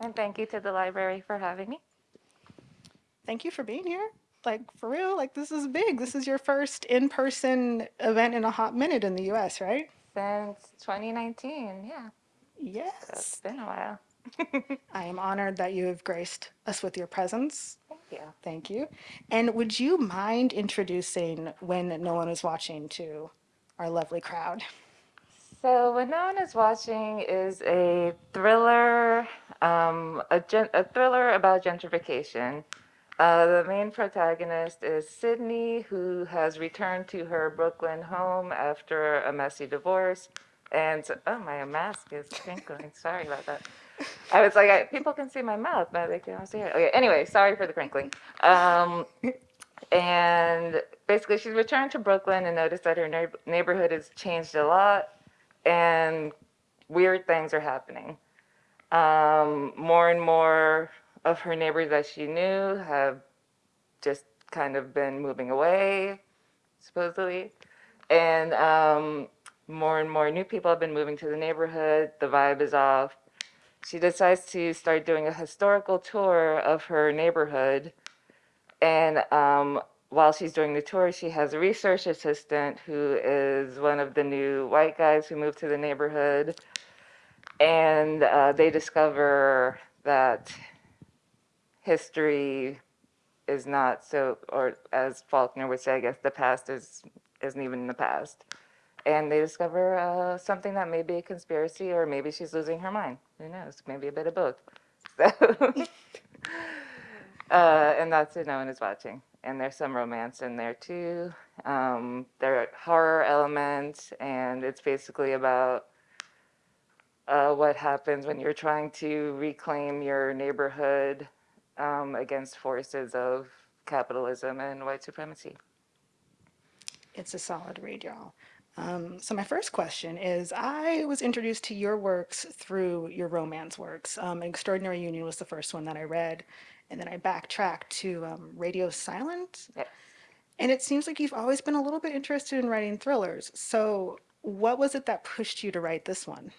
And thank you to the library for having me. Thank you for being here. Like, for real, like, this is big. This is your first in-person event in a hot minute in the US, right? Since 2019, yeah, so it's been a while. I am honored that you have graced us with your presence. Thank you. Thank you. And would you mind introducing When No One Is Watching to our lovely crowd? So, When No One Is Watching is a thriller, um, a, a thriller about gentrification. Uh, the main protagonist is Sydney, who has returned to her Brooklyn home after a messy divorce. And oh, my mask is crinkling. Sorry about that. I was like, I, people can see my mouth, but they can't see it. Okay. Anyway, sorry for the crinkling. Um, and basically, she's returned to Brooklyn and noticed that her neighborhood has changed a lot, and weird things are happening. Um, more and more of her neighbors that she knew have just kind of been moving away, supposedly. And um, more and more new people have been moving to the neighborhood. The vibe is off. She decides to start doing a historical tour of her neighborhood. And um, while she's doing the tour, she has a research assistant who is one of the new white guys who moved to the neighborhood. And uh, they discover that history is not so, or as Faulkner would say, I guess the past is isn't even in the past. And they discover uh, something that may be a conspiracy, or maybe she's losing her mind. Who knows? Maybe a bit of both. So, uh, and that's it. No one is watching. And there's some romance in there too. Um, there are horror elements, and it's basically about uh, what happens when you're trying to reclaim your neighborhood um, against forces of capitalism and white supremacy. It's a solid read, y'all. Um, so my first question is, I was introduced to your works through your romance works. Um, Extraordinary Union was the first one that I read, and then I backtracked to um, Radio Silence. Yes. And it seems like you've always been a little bit interested in writing thrillers. So what was it that pushed you to write this one?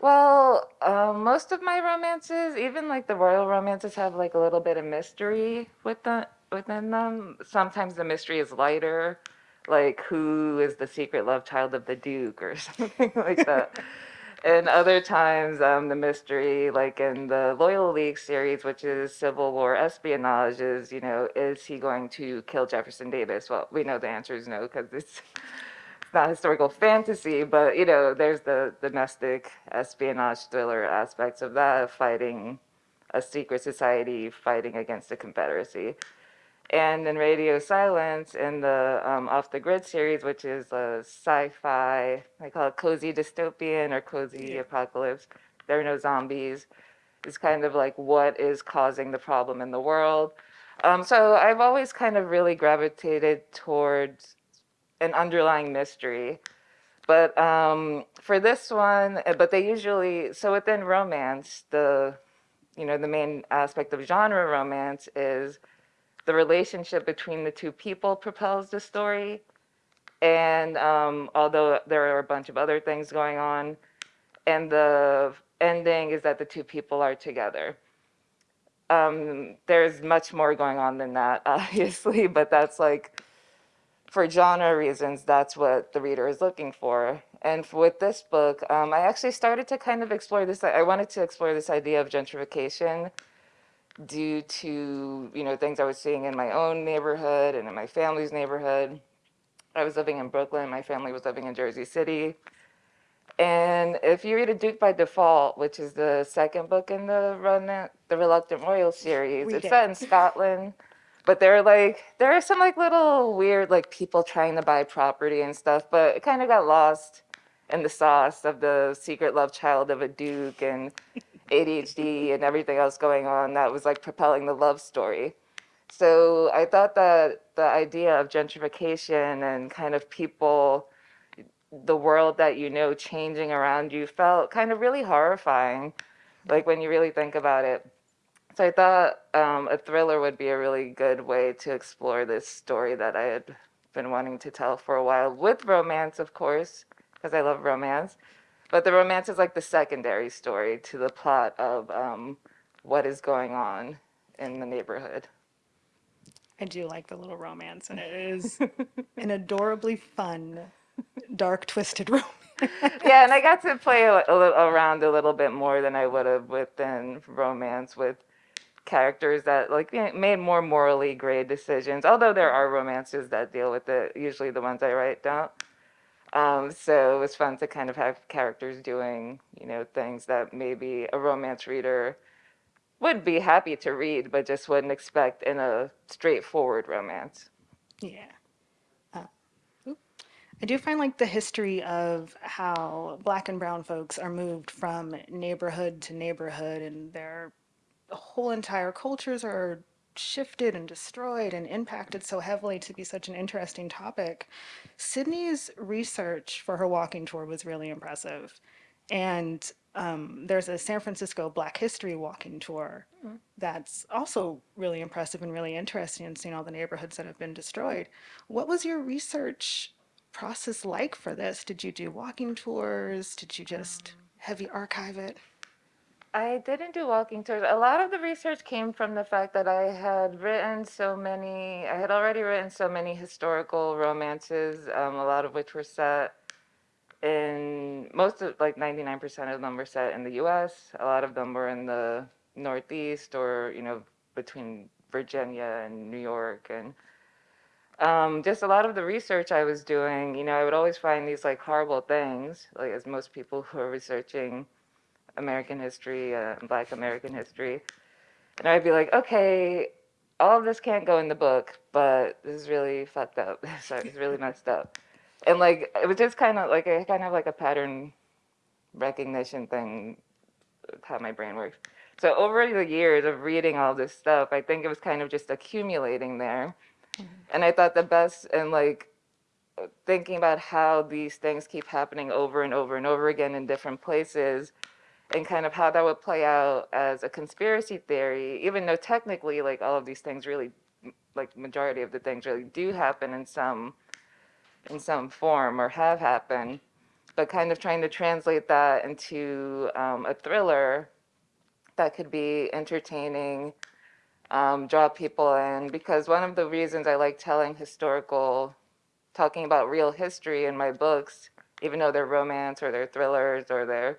Well, uh, most of my romances, even like the royal romances, have like a little bit of mystery with the, within them. Sometimes the mystery is lighter, like who is the secret love child of the duke or something like that. and other times, um, the mystery, like in the Loyal League series, which is Civil War espionage, is you know, is he going to kill Jefferson Davis? Well, we know the answer is no because it's not historical fantasy, but you know, there's the domestic espionage thriller aspects of that, fighting a secret society, fighting against the Confederacy. And in Radio Silence, in the um, Off the Grid series, which is a sci-fi, I call it cozy dystopian or cozy Yeah. apocalypse. There are no zombies. It's kind of like what is causing the problem in the world. Um, so I've always kind of really gravitated towards an underlying mystery. But um, for this one, uh, but they usually so within romance, the you know the main aspect of genre romance is the relationship between the two people propels the story. And um, although there are a bunch of other things going on, and the ending is that the two people are together. Um, there's much more going on than that, obviously, but that's like for genre reasons, that's what the reader is looking for. And with this book, um, I actually started to kind of explore this. I wanted to explore this idea of gentrification due to you know things I was seeing in my own neighborhood and in my family's neighborhood. I was living in Brooklyn. My family was living in Jersey City. And if you read A Duke by Default, which is the second book in the Run the Reluctant Royal series, Read it's it. set in Scotland. But there are like there are some like little weird like people trying to buy property and stuff, but it kind of got lost in the sauce of the secret love child of a duke and ADHD and everything else going on that was like propelling the love story. So I thought that the idea of gentrification and kind of people, the world that you know changing around you felt kind of really horrifying, like when you really think about it. So I thought um, a thriller would be a really good way to explore this story that I had been wanting to tell for a while, with romance, of course, because I love romance, but the romance is like the secondary story to the plot of um, what is going on in the neighborhood. I do like the little romance, and it is an adorably fun, dark, twisted romance. yeah, and I got to play a, a little, around a little bit more than I would have within romance with characters that like made more morally gray decisions. Although there are romances that deal with it, usually the ones I write don't. Um, so it was fun to kind of have characters doing, you know, things that maybe a romance reader would be happy to read, but just wouldn't expect in a straightforward romance. Yeah. Uh. I do find like the history of how black and brown folks are moved from neighborhood to neighborhood and their whole entire cultures are shifted and destroyed and impacted so heavily to be such an interesting topic. Sydney's research for her walking tour was really impressive. And um, there's a San Francisco Black History walking tour that's also really impressive and really interesting and seeing all the neighborhoods that have been destroyed. What was your research process like for this? Did you do walking tours? Did you just heavy archive it? I didn't do walking tours. A lot of the research came from the fact that I had written so many, I had already written so many historical romances, um, a lot of which were set in, most of, like 99% of them were set in the US. A lot of them were in the Northeast or, you know, between Virginia and New York. And um, just a lot of the research I was doing, you know, I would always find these like horrible things, like as most people who are researching American history, uh, Black American history. And I'd be like, okay, all of this can't go in the book, but this is really fucked up. Sorry, it's really messed up. And like, it was just kind of like a kind of like a pattern recognition thing, how my brain works. So over the years of reading all this stuff, I think it was kind of just accumulating there. Mm-hmm. And I thought the best and like thinking about how these things keep happening over and over and over again in different places and kind of how that would play out as a conspiracy theory, even though technically like all of these things really like majority of the things really do happen in some in some form or have happened, but kind of trying to translate that into um, a thriller that could be entertaining, um, draw people in. Because one of the reasons I like telling historical, talking about real history in my books, even though they're romance or they're thrillers or they're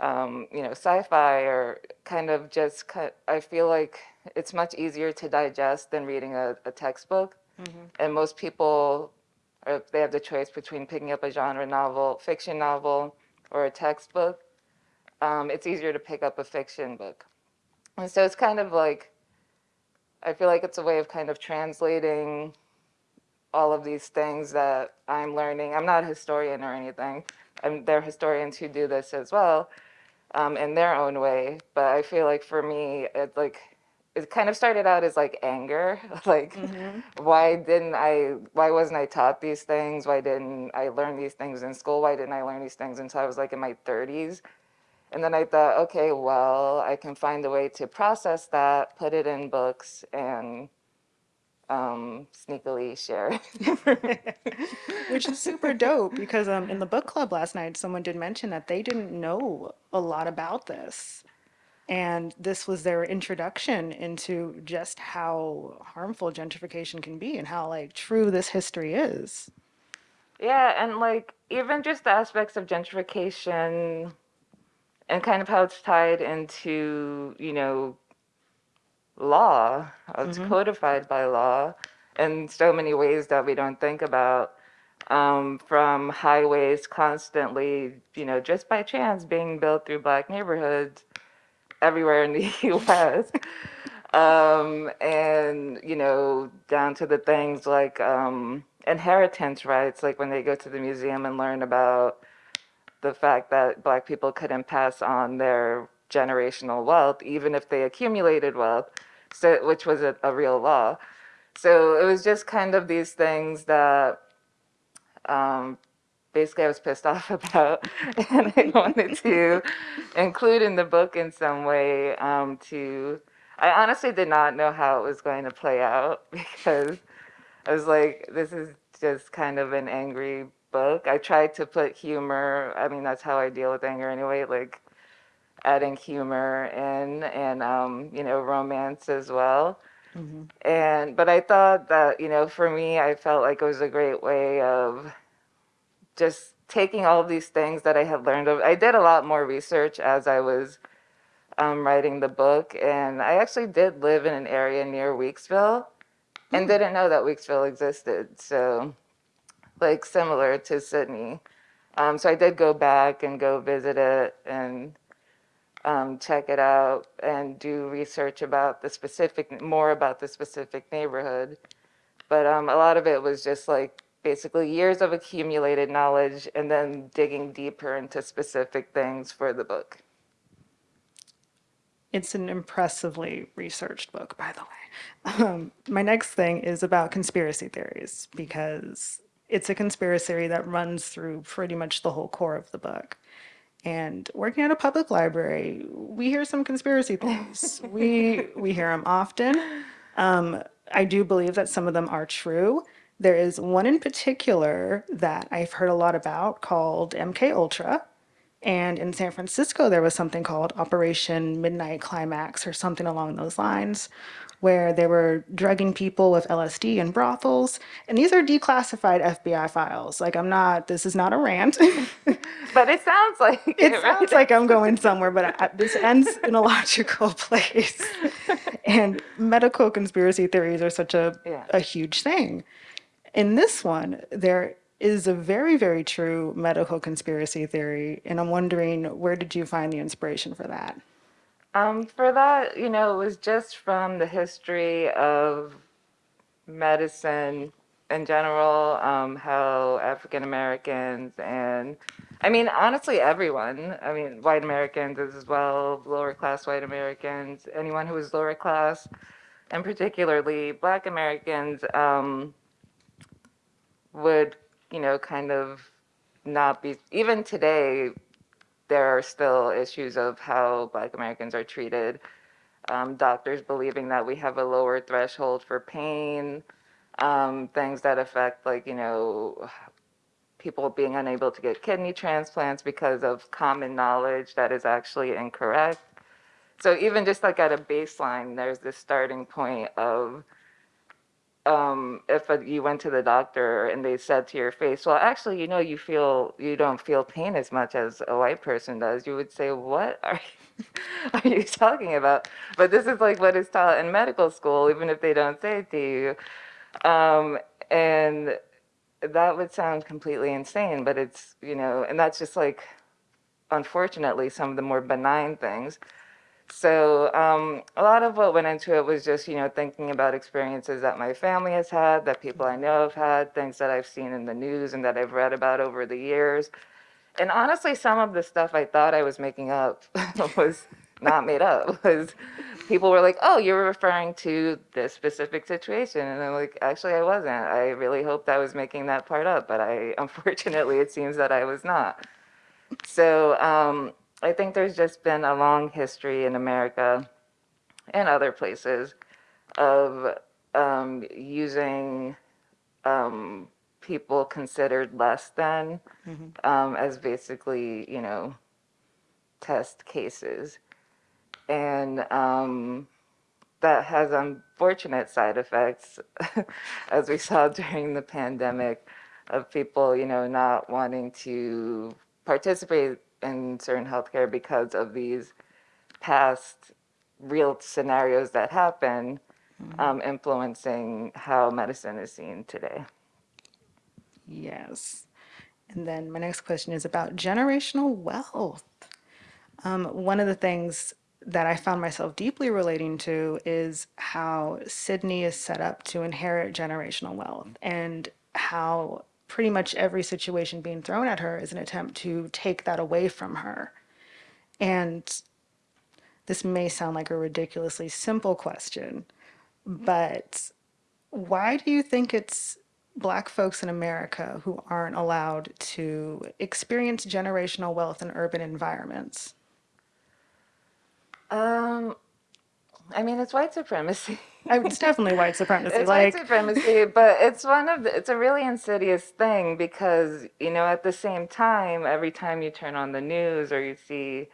um, you know, sci-fi or kind of just, I feel like it's much easier to digest than reading a, a textbook. Mm -hmm. And most people, if they have the choice between picking up a genre novel, fiction novel, or a textbook, um, it's easier to pick up a fiction book. And so it's kind of like, I feel like it's a way of kind of translating all of these things that I'm learning. I'm not a historian or anything. I'm, there are historians who do this as well um, in their own way. But I feel like for me, it like it kind of started out as like anger, like mm-hmm. why didn't I? Why wasn't I taught these things? Why didn't I learn these things in school? Why didn't I learn these things until I was like in my 30s? And then I thought, okay, well, I can find a way to process that, put it in books, and um, sneakily share. Which is super dope because um, in the book club last night, someone did mention that they didn't know a lot about this. And this was their introduction into just how harmful gentrification can be and how like true this history is. Yeah, and like even just the aspects of gentrification and kind of how it's tied into, you know, law. It's mm-hmm. codified by law in so many ways that we don't think about. Um, from highways constantly, you know, just by chance being built through black neighborhoods everywhere in the U.S. um, and you know, down to the things like um, inheritance rights, like when they go to the museum and learn about the fact that black people couldn't pass on their generational wealth, even if they accumulated wealth, so, which was a, a real law. So it was just kind of these things that um, basically I was pissed off about and I wanted to include in the book in some way um, to, I honestly did not know how it was going to play out because I was like, this is just kind of an angry book. I tried to put humor. I mean, that's how I deal with anger anyway. Like adding humor in and um, you know romance as well. And but I thought that you know for me, I felt like it was a great way of just taking all of these things that I had learned. Of, I did a lot more research as I was um, writing the book, and I actually did live in an area near Weeksville, and didn't know that Weeksville existed. So, like similar to Sydney. Um, so I did go back and go visit it and um, check it out and do research about the specific, more about the specific neighborhood. But um, a lot of it was just like basically years of accumulated knowledge and then digging deeper into specific things for the book. It's an impressively researched book, by the way. Um, my next thing is about conspiracy theories because it's a conspiracy that runs through pretty much the whole core of the book. And working at a public library, we hear some conspiracy theories. we we hear them often. Um, I do believe that some of them are true. There is one in particular that I've heard a lot about called MK Ultra. And in San Francisco, there was something called Operation Midnight Climax or something along those lines, where they were drugging people with LSD in brothels. And these are declassified FBI files. Like, I'm not, this is not a rant. But it sounds like It right? sounds like I'm going somewhere, but I, this ends in a logical place. And medical conspiracy theories are such a, Yeah. a huge thing. In this one, there is a very, very true medical conspiracy theory, and I'm wondering where did you find the inspiration for that? Um, for that, you know, it was just from the history of medicine in general, um, how African Americans and I mean, honestly, everyone, I mean, white Americans as well, lower class white Americans, anyone who was lower class, and particularly black Americans, um, would, you know, kind of not be, even today, there are still issues of how black Americans are treated. Um, doctors believing that we have a lower threshold for pain, um, things that affect, like, you know, people being unable to get kidney transplants because of common knowledge that is actually incorrect. So even just like at a baseline, there's this starting point of um, if you went to the doctor and they said to your face, well, actually, you know, you feel you don't feel pain as much as a white person does, you would say, what are you, are you talking about? But this is like what is taught in medical school, even if they don't say it to you. Um, and that would sound completely insane, but it's, you know, and that's just like, unfortunately, some of the more benign things. So um, a lot of what went into it was just, you know, thinking about experiences that my family has had, that people I know have had, things that I've seen in the news and that I've read about over the years. And honestly, some of the stuff I thought I was making up was not made up. Was people were like, "Oh, you're referring to this specific situation," and I'm like, "Actually, I wasn't. I really hoped I was making that part up, but I unfortunately it seems that I was not." So um, I think there's just been a long history in America and other places of um, using um, people considered less than um, as basically, you know, test cases. And um, that has unfortunate side effects, as we saw during the pandemic, of people, you know, not wanting to participate in certain healthcare because of these past real scenarios that happen, um, influencing how medicine is seen today. Yes. And then my next question is about generational wealth. Um, one of the things that I found myself deeply relating to is how Sydney is set up to inherit generational wealth and how pretty much every situation being thrown at her is an attempt to take that away from her. And this may sound like a ridiculously simple question, but why do you think it's Black folks in America who aren't allowed to experience generational wealth in urban environments? Um, I mean, it's white supremacy. I, it's definitely white supremacy. It's white supremacy, but it's one of the, it's a really insidious thing because, you know, at the same time, every time you turn on the news or you see,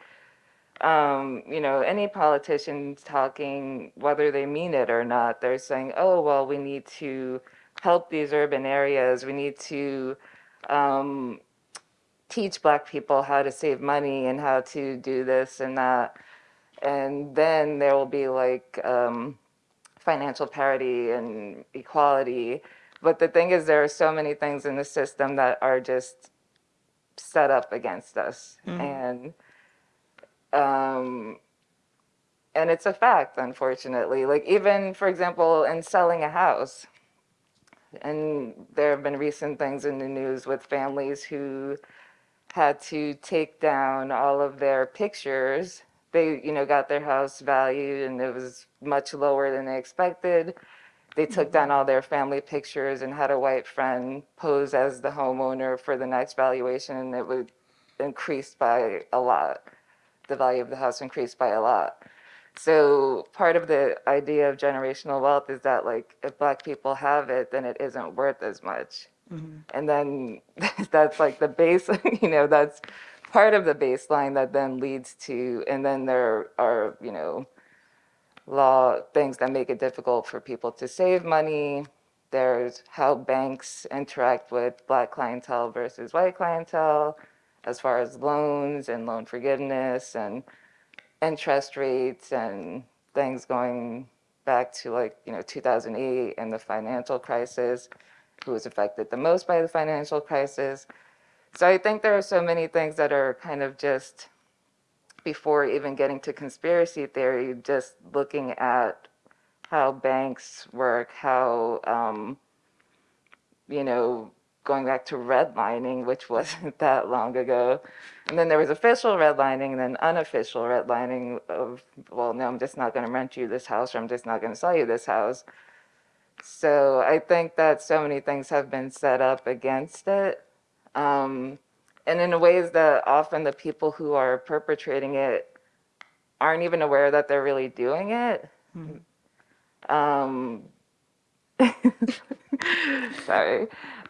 um, you know, any politicians talking, whether they mean it or not, they're saying, oh, well, we need to help these urban areas. We need to um, teach Black people how to save money and how to do this and that. And then there will be like, um, financial parity and equality. But the thing is, there are so many things in the system that are just set up against us, and um, and it's a fact, unfortunately. Like even, for example, in selling a house, and there have been recent things in the news with families who had to take down all of their pictures. They, you know, got their house valued and it was much lower than they expected. They took down mm-hmm. all their family pictures and had a white friend pose as the homeowner for the next valuation and it would increase by a lot. The value of the house increased by a lot. So part of the idea of generational wealth is that like if black people have it, then it isn't worth as much. Mm-hmm. And then that's like the base, you know, that's part of the baseline that then leads to, and then there are, you know, law things that make it difficult for people to save money. There's how banks interact with black clientele versus white clientele as far as loans and loan forgiveness and interest rates and things going back to like, you know, 2008 and the financial crisis, who was affected the most by the financial crisis. So I think there are so many things that are kind of just before even getting to conspiracy theory, just looking at how banks work, how, um, you know, going back to redlining, which wasn't that long ago. And then there was official redlining and then unofficial redlining of, well, no, I'm just not going to rent you this house or I'm just not going to sell you this house. So I think that so many things have been set up against it. Um, and in ways that often the people who are perpetrating it aren't even aware that they're really doing it. Um, sorry,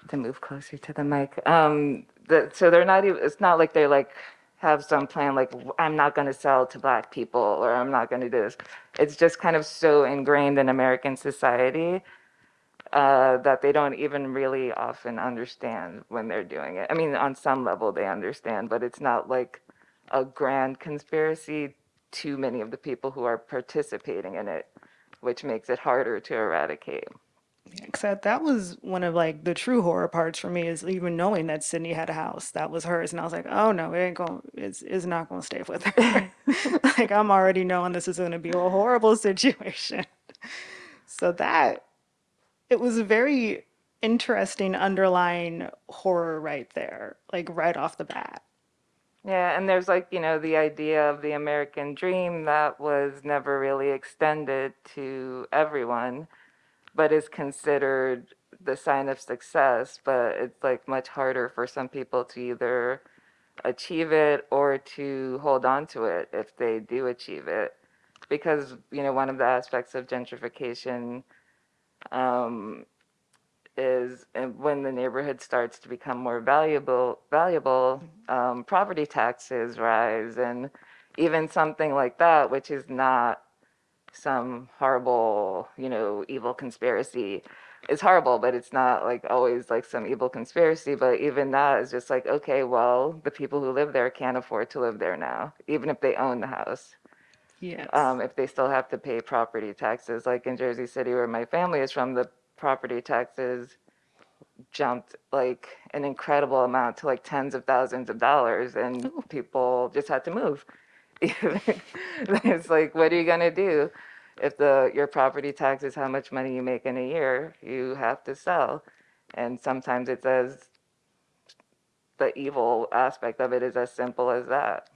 to move closer to the mic. Um, the, so they're not even, it's not like they like have some plan like I'm not going to sell to black people or I'm not going to do this. It's just kind of so ingrained in American society uh, that they don't even really often understand when they're doing it. I mean, on some level they understand, but it's not like a grand conspiracy to many of the people who are participating in it, which makes it harder to eradicate. except that was one of like the true horror parts for me is even knowing that Sydney had a house that was hers, and I was like, oh no, it ain't going, it's it's not going to stay with her. Like I'm already knowing this is going to be a horrible situation. So that it was a very interesting underlying horror right there, like right off the bat. Yeah, and there's like, you know, the idea of the American dream that was never really extended to everyone, but is considered the sign of success. But it's like much harder for some people to either achieve it or to hold on to it if they do achieve it. Because, you know, one of the aspects of gentrification um, is when the neighborhood starts to become more valuable, valuable, um, property taxes rise, and even something like that, which is not some horrible, you know, evil conspiracy. is horrible, but it's not like always like some evil conspiracy. But even that is just like, okay, well, the people who live there can't afford to live there now, even if they own the house Yes. um, if they still have to pay property taxes. Like in Jersey City, where my family is from, the property taxes jumped like an incredible amount to like tens of thousands of dollars, and people just had to move. it's like, what are you gonna do if the your property tax is how much money you make in a year? You have to sell, and sometimes it's as the evil aspect of it is as simple as that.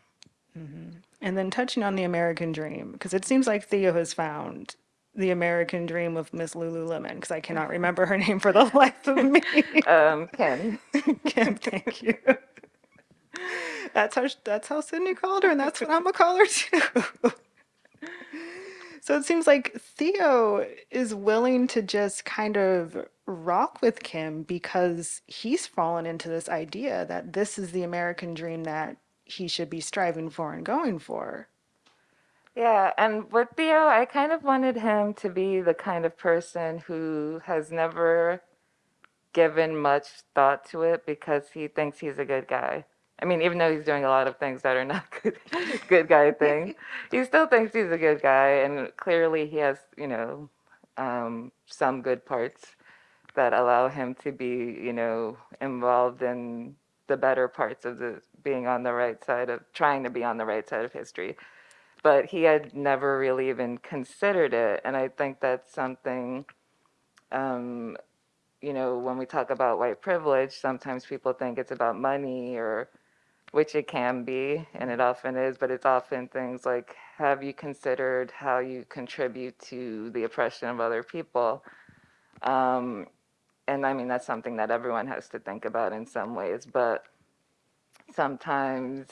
And then touching on the American dream, because it seems like Theo has found the American dream of Miss Lululemon, because I cannot remember her name for the life of me. Um, Ken. Kim, thank you. That's how that's how Sydney called her, and that's what I'm gonna call her too. So it seems like Theo is willing to just kind of rock with Kim because he's fallen into this idea that this is the American dream that he should be striving for and going for. Yeah, and with Theo, I kind of wanted him to be the kind of person who has never given much thought to it because he thinks he's a good guy. I mean, even though he's doing a lot of things that are not good, good guy things, he still thinks he's a good guy, and clearly he has, you know, um, some good parts that allow him to be, you know, involved in the better parts of the being on the right side of trying to be on the right side of history. But he had never really even considered it, and I think that's something um, you know, when we talk about white privilege, sometimes people think it's about money or which it can be and it often is, but it's often things like have you considered how you contribute to the oppression of other people? Um, and I mean, that's something that everyone has to think about in some ways, but sometimes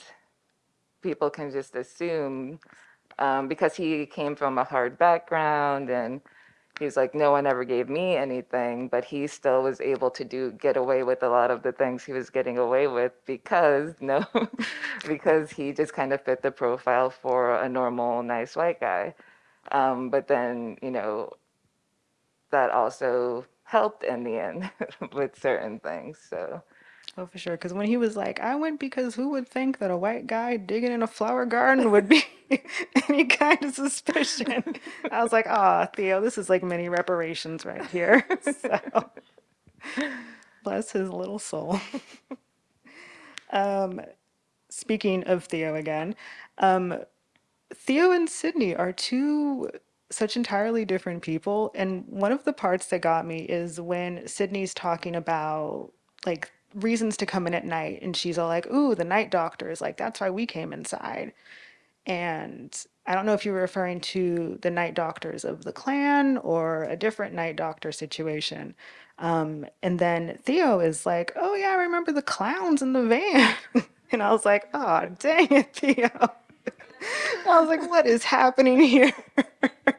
people can just assume um, because he came from a hard background and he was like, no one ever gave me anything, but he still was able to do get away with a lot of the things he was getting away with because no, because he just kind of fit the profile for a normal, nice white guy. Um, but then, you know, that also helped in the end with certain things. So Oh, for sure. Because when he was like, I went because who would think that a white guy digging in a flower garden would be any kind of suspicion? I was like, ah, Theo, this is like mini reparations right here. So bless his little soul. Um, speaking of Theo again, um, Theo and Sydney are two such entirely different people. And one of the parts that got me is when Sydney's talking about like reasons to come in at night, and she's all like, "Ooh, the night doctors, like that's why we came inside." And I don't know if you were referring to the night doctors of the Klan or a different night doctor situation. Um, and then Theo is like, "Oh yeah, I remember the clowns in the van." And I was like, "Oh, dang it, Theo." I was like, what is happening here?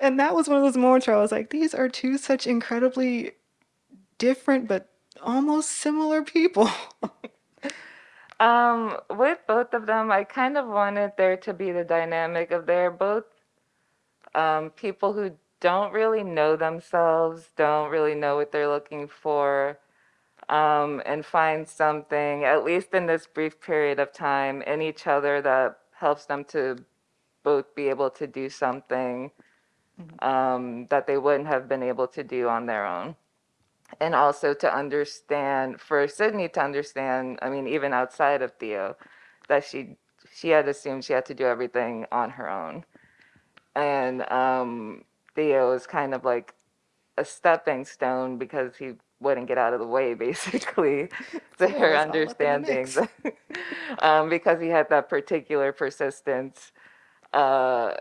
And that was one of those moments where I was like, these are two such incredibly different but almost similar people. um, with both of them, I kind of wanted there to be the dynamic of they're both um, people who don't really know themselves, don't really know what they're looking for, um, and find something, at least in this brief period of time, in each other that helps them to both be able to do something um, that they wouldn't have been able to do on their own. And also to understand, for Sydney to understand, I mean, even outside of Theo, that she she had assumed she had to do everything on her own. And um, Theo is kind of like a stepping stone because he wouldn't get out of the way, basically, to Theo her was all up in the understanding, um, because he had that particular persistence uh,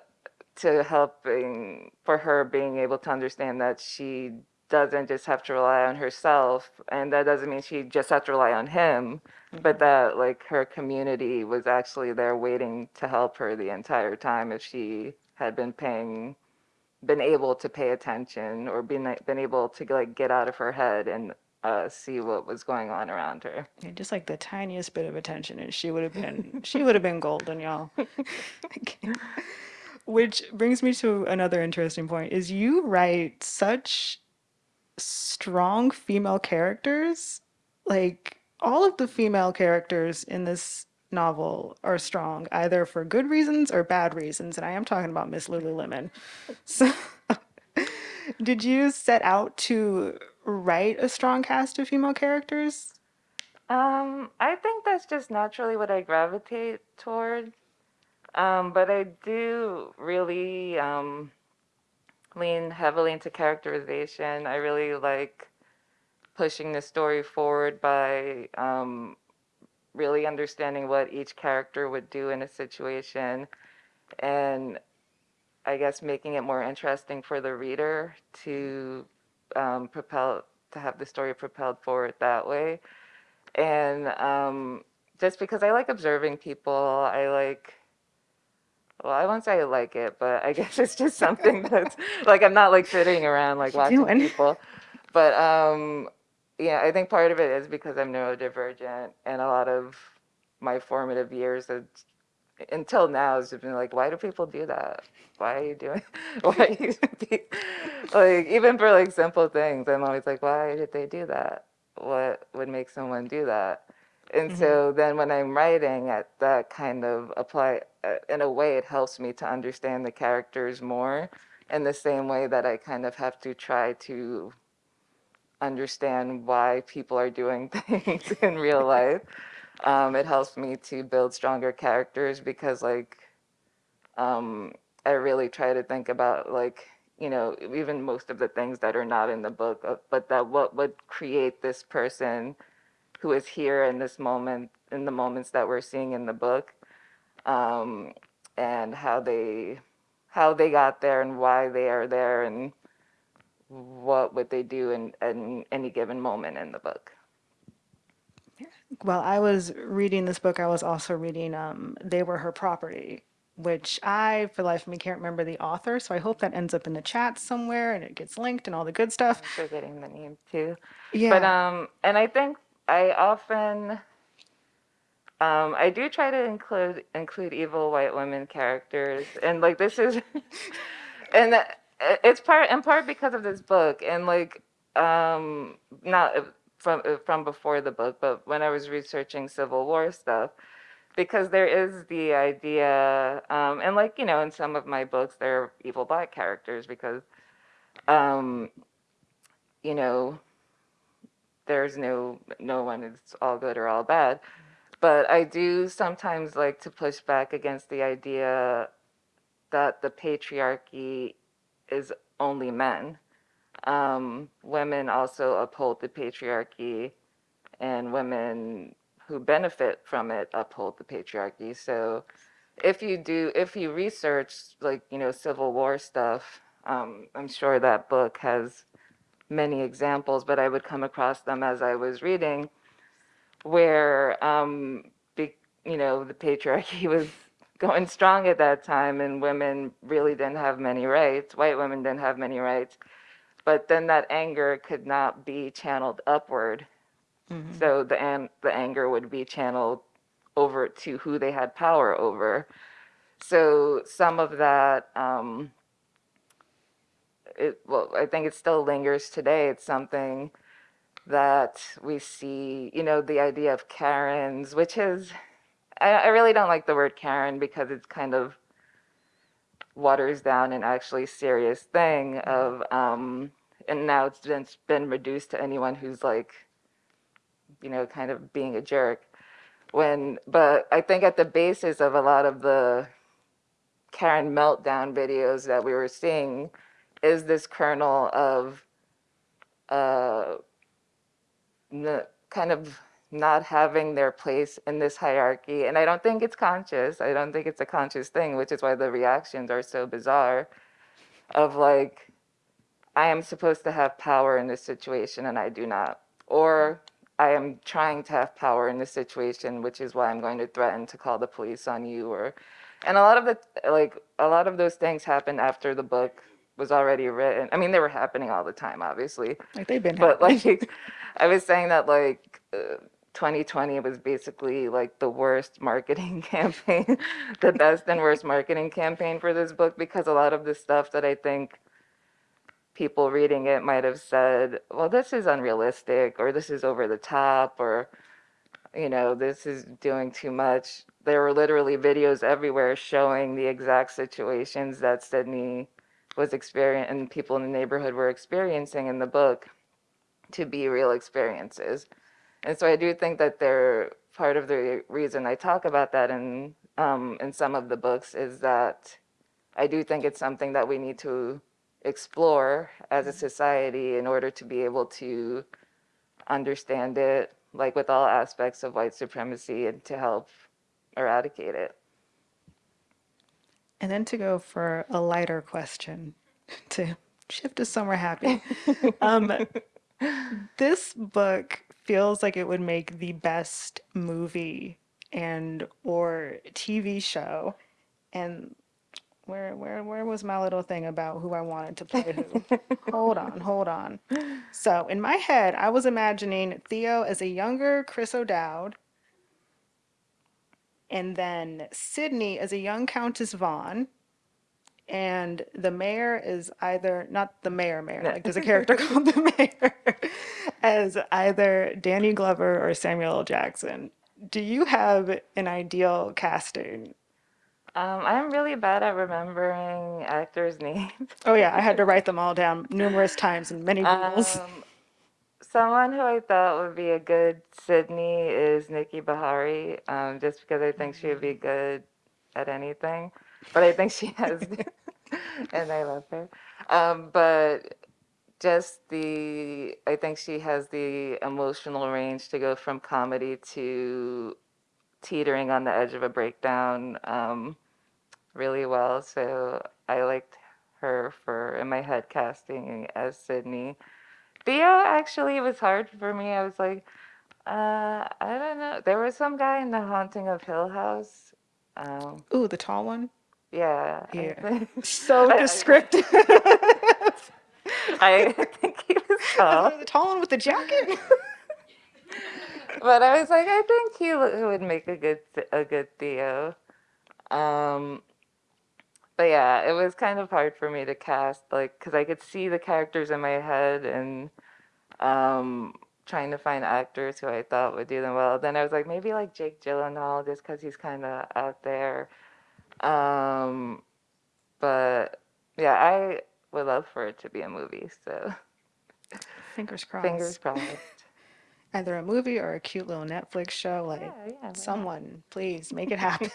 to helping for her being able to understand that she doesn't just have to rely on herself, and that doesn't mean she just has to rely on him, but that like her community was actually there waiting to help her the entire time if she had been paying been able to pay attention or been been able to like get out of her head and uh, see what was going on around her. Yeah, just like the tiniest bit of attention, and she would have been she would have been golden, y'all. Which brings me to another interesting point is you write such strong female characters. Like all of the female characters in this novel are strong, either for good reasons or bad reasons, and I am talking about Miss Lululemon. So, did you set out to write a strong cast of female characters? Um, I think that's just naturally what I gravitate toward. Um, but I do really um, lean heavily into characterization. I really like pushing the story forward by um, really understanding what each character would do in a situation and I guess making it more interesting for the reader to um, propel to have the story propelled forward that way. And um, just because I like observing people, I like Well, I won't say I like it, but I guess it's just something that's like I'm not like sitting around like watching doing? people. But um yeah, I think part of it is because I'm neurodivergent and a lot of my formative years until now has been like, why do people do that? Why are you doing why are you like even for like simple things, I'm always like, why did they do that? What would make someone do that? And hmm so then when I'm writing, at that kind of apply, uh, in a way, it helps me to understand the characters more in the same way that I kind of have to try to understand why people are doing things in real life. Um, it helps me to build stronger characters because, like, um, I really try to think about, like, you know, even most of the things that are not in the book, uh, but that what would create this person who is here in this moment, in the moments that we're seeing in the book, um, and how they how they got there and why they are there and what would they do in, in any given moment in the book. While I was reading this book, I was also reading um, They Were Her Property, which I, for the life of me, can't remember the author. So I hope that ends up in the chat somewhere and it gets linked and all the good stuff. I'm forgetting the name too, Yeah. but um, and I think I often um, I do try to include include evil white women characters, and like this is and uh, it's part in part because of this book and like um not uh, from uh, from before the book but when i was researching civil war stuff because there is the idea um and like you know in some of my books there are evil black characters because um you know there's no no one is all good or all bad but i do sometimes like to push back against the idea that the patriarchy is only men um, women also uphold the patriarchy, and women who benefit from it uphold the patriarchy. So if you do, if you research like you know Civil War stuff, um, I'm sure that book has many examples, but I would come across them as I was reading, where um, be, you know the patriarchy was going strong at that time, and women really didn't have many rights. White women didn't have many rights but then that anger could not be channeled upward. hmm So the an- the anger would be channeled over to who they had power over. So some of that, um, it, well, I think it still lingers today. It's something that we see, you know, the idea of Karens, which is, I, I really don't like the word Karen because it's kind of waters down an actually serious thing hmm of, um, and now it's been, it's been reduced to anyone who's like you know, kind of being a jerk. When, but I think at the basis of a lot of the Karen meltdown videos that we were seeing is this kernel of uh, kind of not having their place in this hierarchy. And I don't think it's conscious. I don't think it's a conscious thing, which is why the reactions are so bizarre of like, I am supposed to have power in this situation and I do not. Or I am trying to have power in this situation, which is why I'm going to threaten to call the police on you or and a lot of the like a lot of those things happen after the book was already written. I mean, they were happening all the time, obviously. Like they've been But happening. like I was saying that like uh, 2020 was basically like the worst marketing campaign, the best and worst marketing campaign for this book because a lot of the stuff that I think people reading it might have said, well, this is unrealistic, or this is over the top, or, you know, this is doing too much. There were literally videos everywhere showing the exact situations that Sydney was experiencing and people in the neighborhood were experiencing in the book to be real experiences. And so I do think that they're part of the reason I talk about that in um, in some of the books is that I do think it's something that we need to explore as a society in order to be able to understand it, like with all aspects of white supremacy, and to help eradicate it. And then to go for a lighter question to shift to somewhere happy. Um, this book feels like it would make the best movie and or TV show. And Where where where was my little thing about who I wanted to play who? Hold on, hold on. So in my head, I was imagining Theo as a younger Chris O'Dowd, and then Sydney as a young Countess Vaughn, and the mayor is either not the mayor mayor, No. like there's a character called the mayor, as either Danny Glover or Samuel L. Jackson. Do you have an ideal casting? Um, I'm really bad at remembering actors' names. Oh yeah, I had to write them all down numerous times in many doodles. Um, someone who I thought would be a good Sydney is Nikki Beharie, um, just because I think she would be good at anything. But I think she has, and I love her. Um, but just the, I think she has the emotional range to go from comedy to teetering on the edge of a breakdown um, really well. So I liked her for in my head casting as Sydney. Theo actually was hard for me. I was like, uh, I don't know. There was some guy in The Haunting of Hill House. Um, Ooh, the tall one. yeah, Yeah. So descriptive. I think he was tall. the tall one with the jacket. but I was like, I think he would make a good a good Theo. Um, but yeah, it was kind of hard for me to cast, like, because I could see the characters in my head and um, trying to find actors who I thought would do them well. Then I was like, maybe like Jake Gyllenhaal, just because he's kind of out there. Um, but yeah, I would love for it to be a movie. So Fingers crossed. fingers crossed. Either a movie or a cute little Netflix show. Like, Yeah, yeah. someone, please make it happen.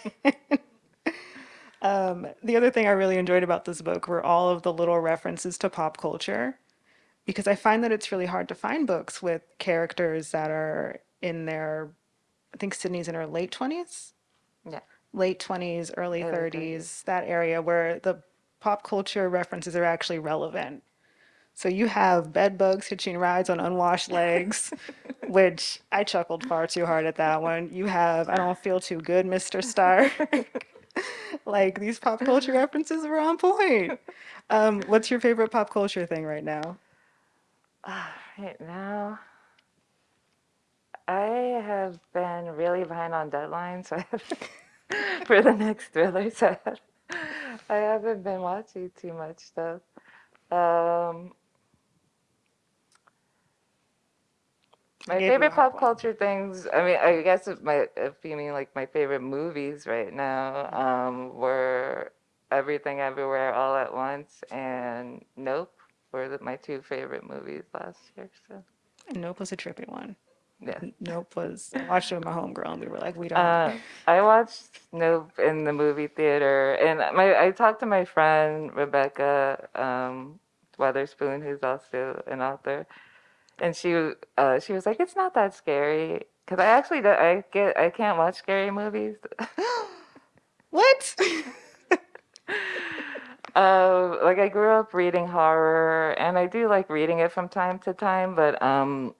Um, the other thing I really enjoyed about this book were all of the little references to pop culture, because I find that it's really hard to find books with characters that are in their, I think Sydney's in her late 20s. Yeah. late 20s, early Early 30s, that area where the pop culture references are actually relevant. So you have bed bugs hitching rides on unwashed legs, which I chuckled far too hard at that one. You have I don't feel too good, Mr. Stark. like these pop culture references were on point. Um, what's your favorite pop culture thing right now? Right now, I have been really behind on deadlines, so for the next thriller. set. I haven't been watching too much stuff. Um, my gave you a favorite pop culture things. I mean, I guess if my if you mean like my favorite movies right now, um, were Everything Everywhere All at Once and Nope were the, my two favorite movies last year. So Nope was a trippy one. yeah. Nope was I watched it with my homegirl we were like, we don't. Uh, I watched Nope in the movie theater, and my I talked to my friend Rebekah um, Weatherspoon, who's also an author, and she uh, she was like, "It's not that scary," because I actually do, I get I can't watch scary movies. what? Uh, like I grew up reading horror, and I do like reading it from time to time, but um,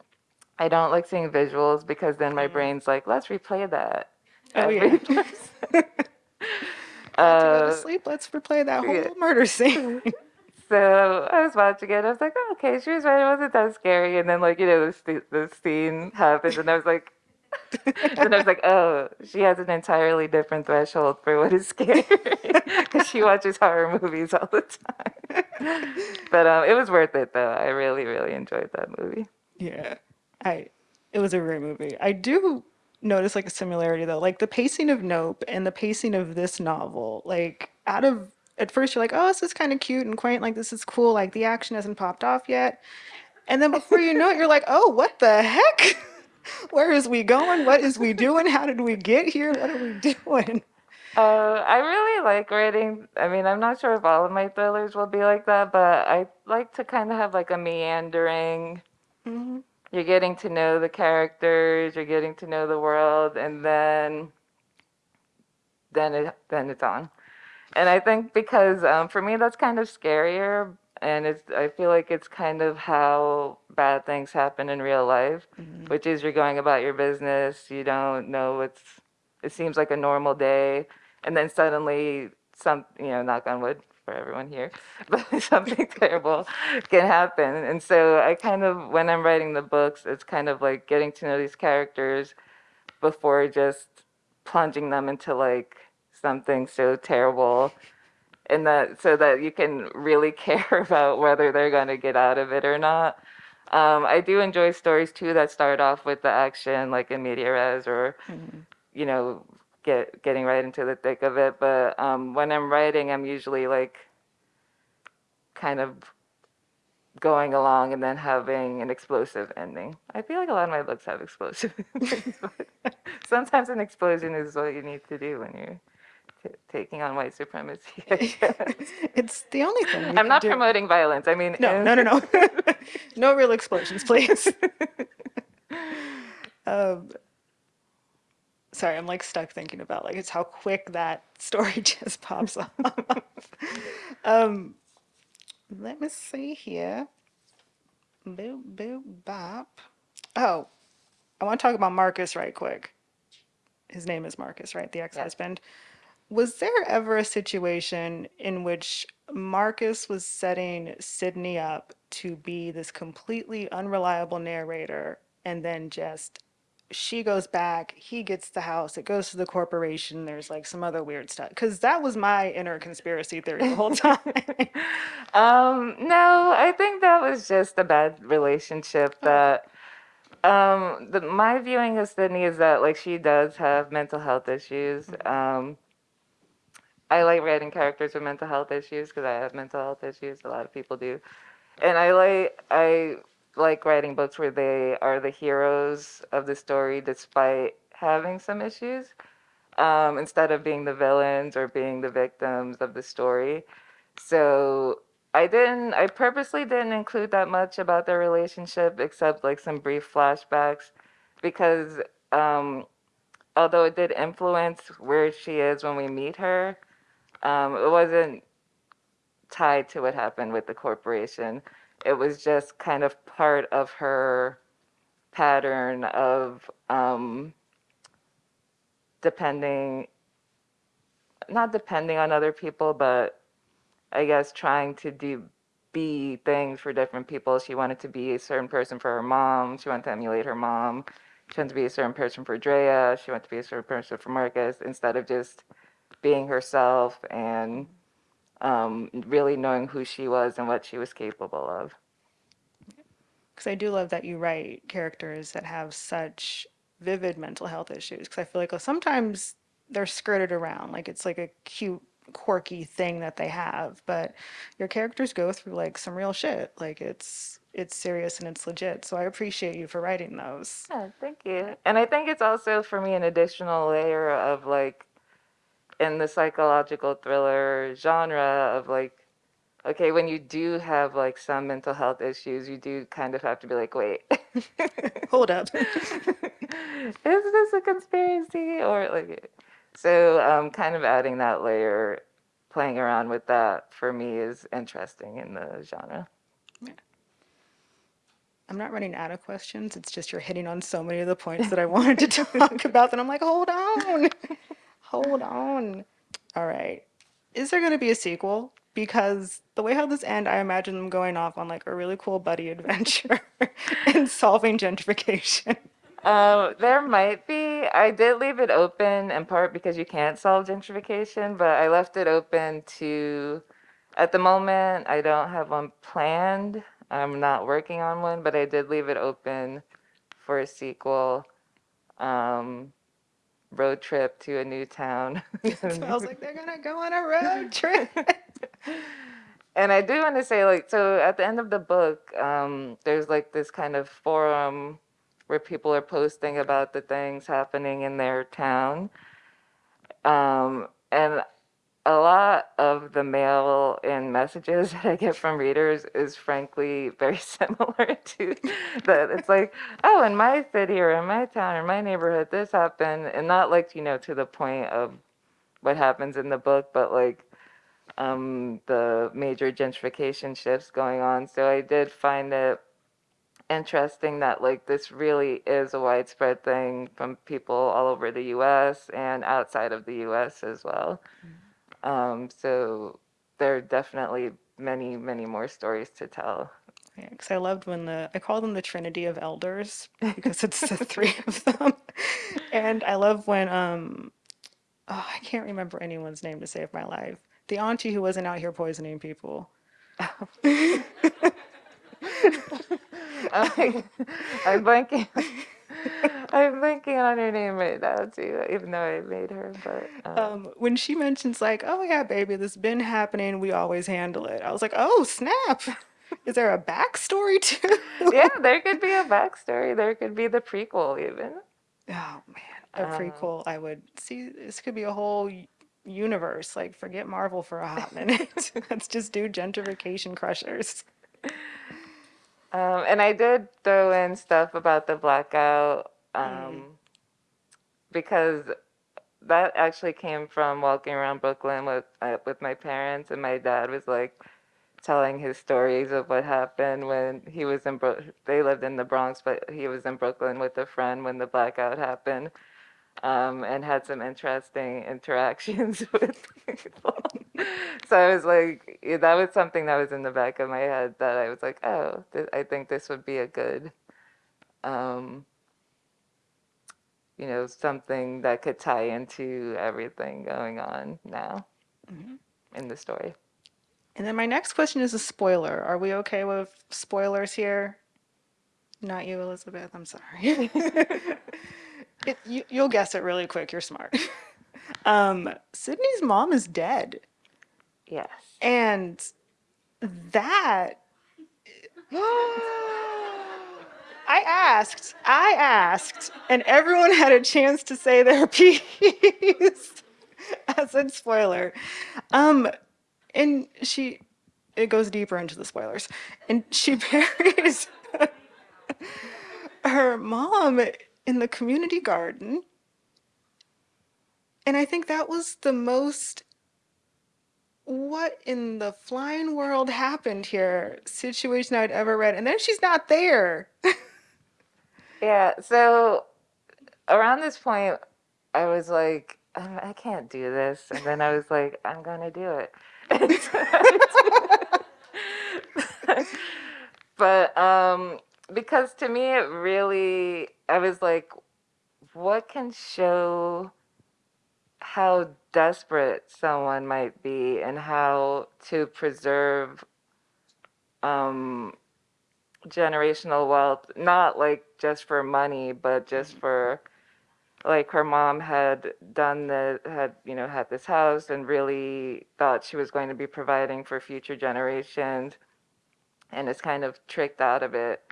I don't like seeing visuals because then my brain's like, "Let's replay that." Oh, yeah. person." to go to Uh, sleep, let's replay that whole yeah. murder scene. So I was watching it. I was like, oh, okay, she was right. It wasn't that scary. And then, like, you know, the, the scene happens, and I was like, and I was like, oh, she has an entirely different threshold for what is scary because she watches horror movies all the time. but um, it was worth it, though. I really, really enjoyed that movie. Yeah, I. It was a great movie. I do notice like a similarity though, like the pacing of Nope and the pacing of this novel. Like out of at first you're like, oh, this is kind of cute and quaint. Like this is cool. Like the action hasn't popped off yet, and then before you know it, you're like, oh, what the heck? Where is we going? What is we doing? How did we get here? What are we doing? Uh, I really like writing. I mean, I'm not sure if all of my thrillers will be like that, but I like to kind of have like a meandering. hmm You're getting to know the characters, you're getting to know the world, and then then it then it's on. And I think because um, for me that's kind of scarier, and it's I feel like it's kind of how bad things happen in real life, which is you're going about your business, you don't know what's. It seems like a normal day, and then suddenly some, you know, knock on wood for everyone here, but something terrible can happen. And so I kind of, when I'm writing the books, it's kind of like getting to know these characters before just plunging them into like something so terrible and that so that you can really care about whether they're going to get out of it or not. Um, I do enjoy stories too that start off with the action, like in media res, or you know, get getting right into the thick of it. But um, when I'm writing, I'm usually like kind of going along and then having an explosive ending. I feel like a lot of my books have explosive endings, but sometimes an explosion is what you need to do when you're taking on white supremacy. it's the only thing. I'm not do. promoting violence. I mean, No, no, no, no. no real explosions, please. um, sorry, I'm like stuck thinking about like it's how quick that story just pops up. um, let me see here. Boop, boop, bop. Oh, I want to talk about Marcus right quick. His name is Marcus, right? The ex-husband. Was there ever a situation in which Marcus was setting Sydney up to be this completely unreliable narrator and then just she goes back, he gets the house, it goes to the corporation, there's like some other weird stuff. Because that was my inner conspiracy theory the whole time. Um, no, I think that was just a bad relationship that um the my viewing of Sydney is that like she does have mental health issues. Um I like writing characters with mental health issues because I have mental health issues. A lot of people do. And I like I like writing books where they are the heroes of the story despite having some issues. Um, instead of being the villains or being the victims of the story. So I didn't, I purposely didn't include that much about their relationship except like some brief flashbacks because um, although it did influence where she is when we meet her, um, it wasn't tied to what happened with the corporation. It was just kind of part of her pattern of um, depending, not depending on other people, but I guess trying to do be things for different people. She wanted to be a certain person for her mom. She wanted to emulate her mom. She wanted to be a certain person for Drea. She wanted to be a certain person for Marcus instead of just being herself and um, really knowing who she was and what she was capable of. Because I do love that you write characters that have such vivid mental health issues. Because I feel like well, sometimes they're skirted around, like it's like a cute, quirky thing that they have. But your characters go through like some real shit. Like it's it's serious and it's legit. So I appreciate you for writing those. Yeah, thank you. And I think it's also for me an additional layer of like in the psychological thriller genre of like okay, when you do have like some mental health issues, you do kind of have to be like, wait. Hold up. Is this a conspiracy or like so um kind of adding that layer playing around with that for me is interesting in the genre. I'm not running out of questions. It's just you're hitting on so many of the points that I wanted to talk about that I'm like, hold on. Hold on. All right. Is there going to be a sequel? Because the way how this end, I imagine them going off on like a really cool buddy adventure and solving gentrification. Um, there might be. I did leave it open in part because you can't solve gentrification, but I left it open to, at the moment, I don't have one planned. I'm not working on one, but I did leave it open for a sequel. Um, road trip to a new town. So I was like, they're gonna go on a road trip. And I do want to say, like, so at the end of the book, um, there's like this kind of forum where people are posting about the things happening in their town. Um, and a lot of the mail and messages that I get from readers is frankly very similar to that. It's like, oh, in my city or in my town or my neighborhood, this happened. And not like, you know, to the point of what happens in the book, but like um, the major gentrification shifts going on. So I did find it interesting that like this really is a widespread thing from people all over the U.S. and outside of the U.S. as well. Um, so there are definitely many, many more stories to tell. Yeah, because I loved when the I call them the Trinity of Elders because it's the three of them, and I love when um oh I can't remember anyone's name to save my life. The auntie who wasn't out here poisoning people. I'm, I'm blanking. I'm blanking on her name right now too, even though I made her. But um, Um, when she mentions like, "Oh yeah, baby, this has been happening. We always handle it." I was like, "Oh snap! Is there a backstory too?" yeah, there could be a backstory. There could be the prequel even. Oh man, a Um, prequel. I would see. This could be a whole universe. Like, forget Marvel for a hot minute. Let's just do gentrification crushers. Um, and I did throw in stuff about the blackout um, because that actually came from walking around Brooklyn with uh, with my parents, and my dad was like telling his stories of what happened when he was in Bro- they lived in the Bronx, but he was in Brooklyn with a friend when the blackout happened, um, and had some interesting interactions with people. so I was like, that was something that was in the back of my head that I was like, oh, th- I think this would be a good. Um, you know, something that could tie into everything going on now in the story. And then my next question is a spoiler. Are we okay with spoilers here? Not you, Elizabeth. I'm sorry. it, you, you'll guess it really quick. You're smart. um, Sydney's mom is dead, Yes. and that I asked, I asked, and everyone had a chance to say their piece. as said spoiler. Um, and she, it goes deeper into the spoilers. And she buries her mom in the community garden. And I think that was the most what in the flying world happened here situation I'd ever read. And then she's not there. Yeah. So around this point, I was like, "Um, I can't do this. And then I was like, I'm going to do it. but um, because to me, it really, I was like, what can show how desperate someone might be and how to preserve um, generational wealth, not like just for money, but just for like her mom had done the had you know had this house and really thought she was going to be providing for future generations and is kind of tricked out of it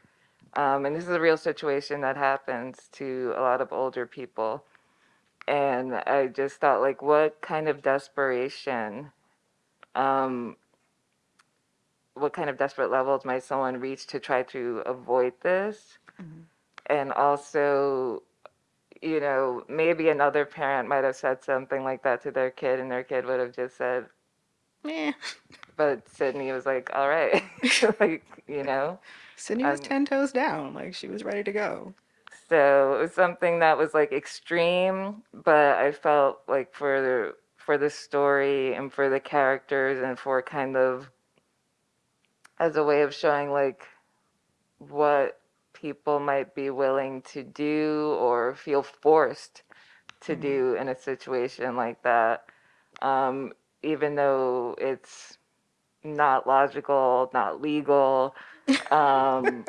um, and this is a real situation that happens to a lot of older people and i just thought like what kind of desperation um, what kind of desperate levels might someone reach to try to avoid this and also you know, maybe another parent might have said something like that to their kid, and their kid would have just said, Meh. but Sydney was like, all right, like, you know. Sydney was Um, 10 toes down. Like she was ready to go. So it was something that was like extreme, but I felt like for the for the story and for the characters and for kind of as a way of showing like what people might be willing to do or feel forced to do in a situation like that. Um, even though it's not logical, not legal. Um,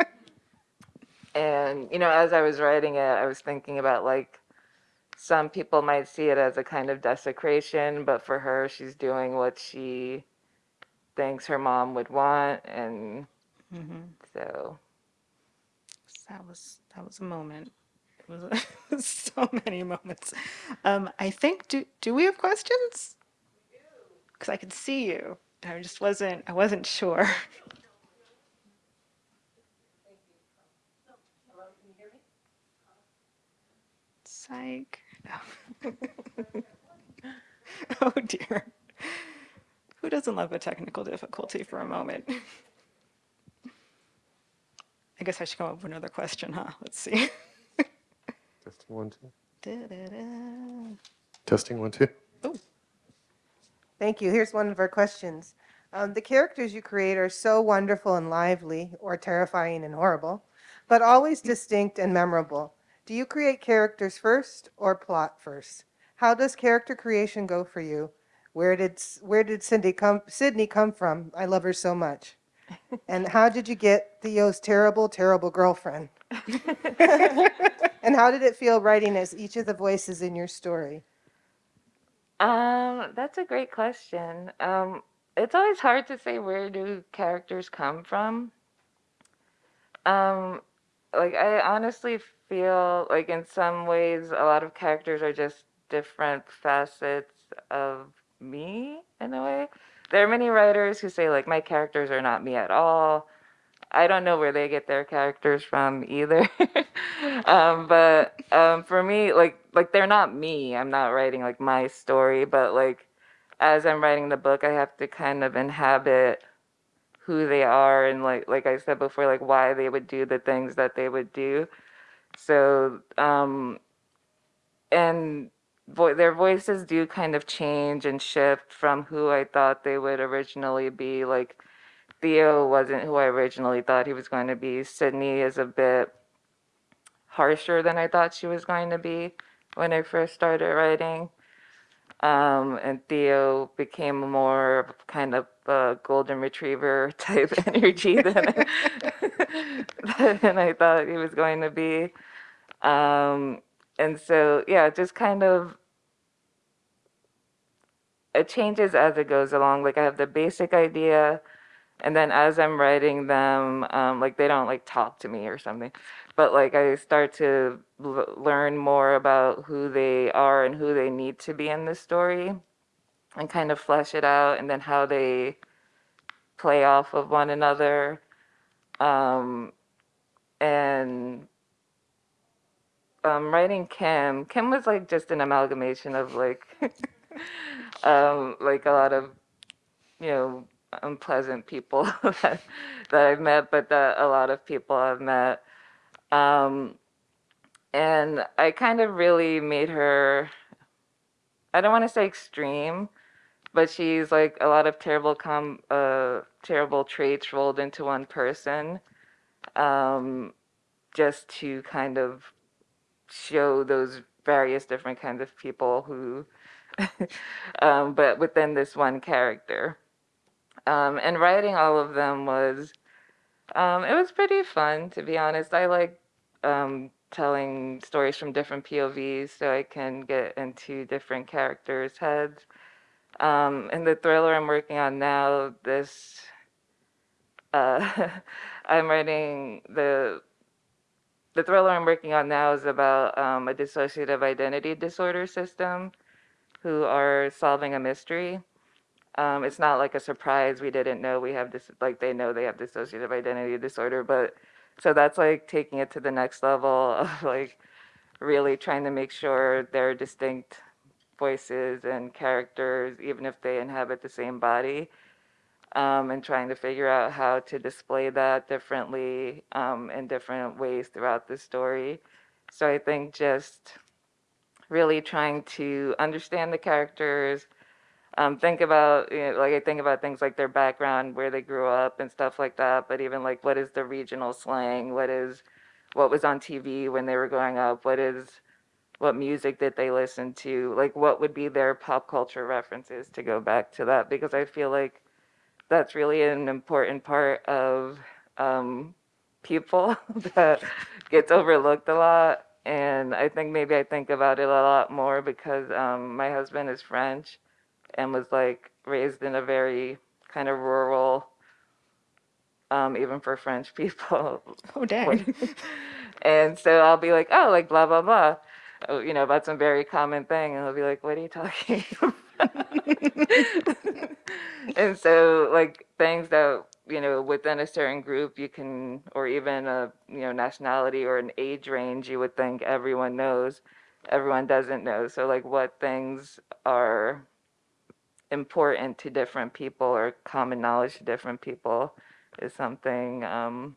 and, you know, as I was writing it, I was thinking about like some people might see it as a kind of desecration, but for her, she's doing what she thinks her mom would want. And so, That was that was a moment. It was so many moments. Um, I think do do we have questions? Because I could see you. I just wasn't I wasn't sure. Psych. oh dear. Who doesn't love a technical difficulty for a moment? I guess I should come up with another question, huh? Let's see. Testing one, two. Da-da-da. Testing one, two. Oh, Thank you. Here's one of our questions. Um, the characters you create are so wonderful and lively, or terrifying and horrible, but always distinct and memorable. Do you create characters first or plot first? How does character creation go for you? Where did where did Cindy come Sydney come from? I love her so much. And how did you get Theo's terrible, terrible girlfriend? and how did it feel writing as each of the voices in your story? Um, that's a great question. Um, it's always hard to say where do characters come from. Um, like I honestly feel like in some ways a lot of characters are just different facets of me in a way. There are many writers who say like my characters are not me at all. I don't know where they get their characters from either. um, but um, for me, like like they're not me. I'm not writing like my story, but like as I'm writing the book, I have to kind of inhabit who they are and like like I said before, like why they would do the things that they would do. So um, and vo- their voices do kind of change and shift from who I thought they would originally be. Like Theo wasn't who I originally thought he was going to be. Sydney is a bit harsher than I thought she was going to be when I first started writing. Um, and Theo became more of kind of a golden retriever type energy than, than I thought he was going to be. Um, and so, yeah, just kind of it changes as it goes along. Like I have the basic idea, and then as I'm writing them, um, like they don't like talk to me or something, but like I start to learn more about who they are and who they need to be in the story, and kind of flesh it out, and then how they play off of one another, um, and um, writing Kim. Kim was like just an amalgamation of like, um, like a lot of you know unpleasant people that, that I've met, but that a lot of people I've met. Um, and I kind of really made her. I don't want to say extreme, but she's like a lot of terrible com uh terrible traits rolled into one person, um, just to kind of show those various different kinds of people who, um, but within this one character. Um, and writing all of them was, um, it was pretty fun, to be honest. I like um, telling stories from different POVs so I can get into different characters' heads. Um, and the thriller I'm working on now, this, uh, I'm writing the the thriller I'm working on now is about um, a dissociative identity disorder system who are solving a mystery. Um, it's not like a surprise we didn't know we have this, like they know they have dissociative identity disorder, but so that's like taking it to the next level of like really trying to make sure they're distinct voices and characters, even if they inhabit the same body um, and trying to figure out how to display that differently um, in different ways throughout the story. So I think just really trying to understand the characters, um, think about you know, like I think about things like their background, where they grew up, and stuff like that. But even like what is the regional slang? What is what was on TV when they were growing up? What is what music did they listen to? Like what would be their pop culture references to go back to that? Because I feel like that's really an important part of um, people that gets overlooked a lot. And I think maybe I think about it a lot more because um, my husband is French and was like raised in a very kind of rural, um, even for French people. Oh, dang. and so I'll be like, oh, like blah, blah, blah, oh, you know, about some very common thing. And he'll be like, what are you talking and so like things that you know within a certain group you can or even a you know nationality or an age range you would think everyone knows everyone doesn't know so like what things are important to different people or common knowledge to different people is something um,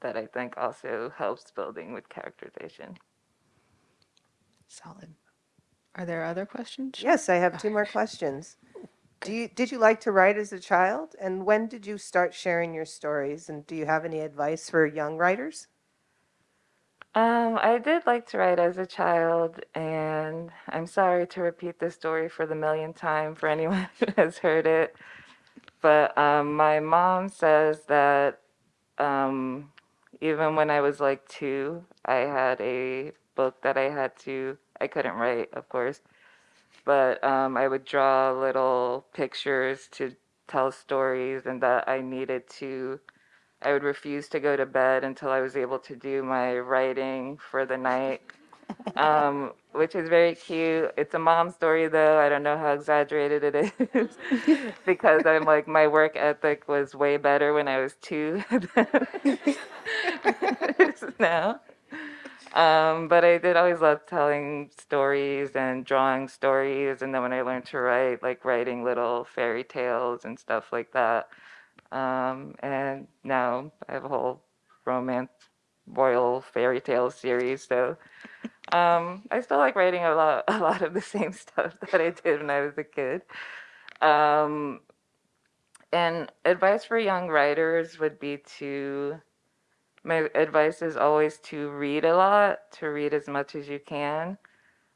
that i think also helps building with characterization Solid. Are there other questions? Yes, I have two more questions. Do you, did you like to write as a child? And when did you start sharing your stories? And do you have any advice for young writers? Um, I did like to write as a child, and I'm sorry to repeat this story for the millionth time for anyone who has heard it. But um, my mom says that um, even when I was like two, I had a book that I had to, I couldn't write, of course, but um, I would draw little pictures to tell stories, and that I needed to I would refuse to go to bed until I was able to do my writing for the night, um, which is very cute. It's a mom story, though. I don't know how exaggerated it is because I'm like, my work ethic was way better when I was two now. Um, but I did always love telling stories and drawing stories. And then when I learned to write, like writing little fairy tales and stuff like that. Um, and now I have a whole romance royal fairy tale series. So um, I still like writing a lot, a lot of the same stuff that I did when I was a kid. Um, and advice for young writers would be to, my advice is always to read a lot, to read as much as you can.